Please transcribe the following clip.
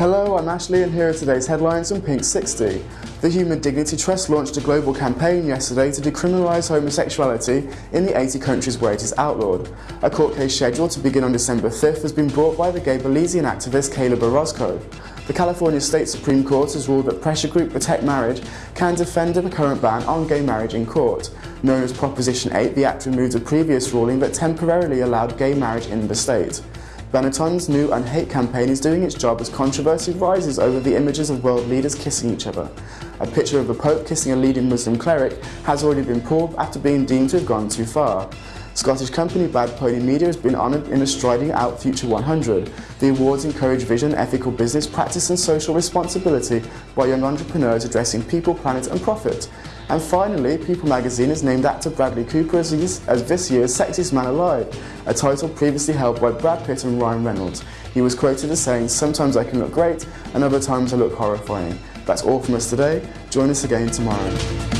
Hello, I'm Ashley and here are today's headlines on Pink 60. The Human Dignity Trust launched a global campaign yesterday to decriminalise homosexuality in the 80 countries where it is outlawed. A court case scheduled to begin on December 5th has been brought by the gay Belizean activist Caleb Orozco. The California State Supreme Court has ruled that pressure group Protect Marriage can defend the current ban on gay marriage in court. Known as Proposition 8, the act removed a previous ruling that temporarily allowed gay marriage in the state. Benetton's new Unhate campaign is doing its job as controversy rises over the images of world leaders kissing each other. A picture of the Pope kissing a leading Muslim cleric has already been pulled after being deemed to have gone too far. Scottish company Bad Pony Media has been honoured in the Striding Out Future 100. The awards encourage vision, ethical business practice and social responsibility by young entrepreneurs addressing people, planet and profit. And finally, People magazine has named actor Bradley Cooper as, as this year's Sexiest Man Alive, a title previously held by Brad Pitt and Ryan Reynolds. He was quoted as saying, sometimes I can look great and other times I look horrifying. That's all from us today. Join us again tomorrow.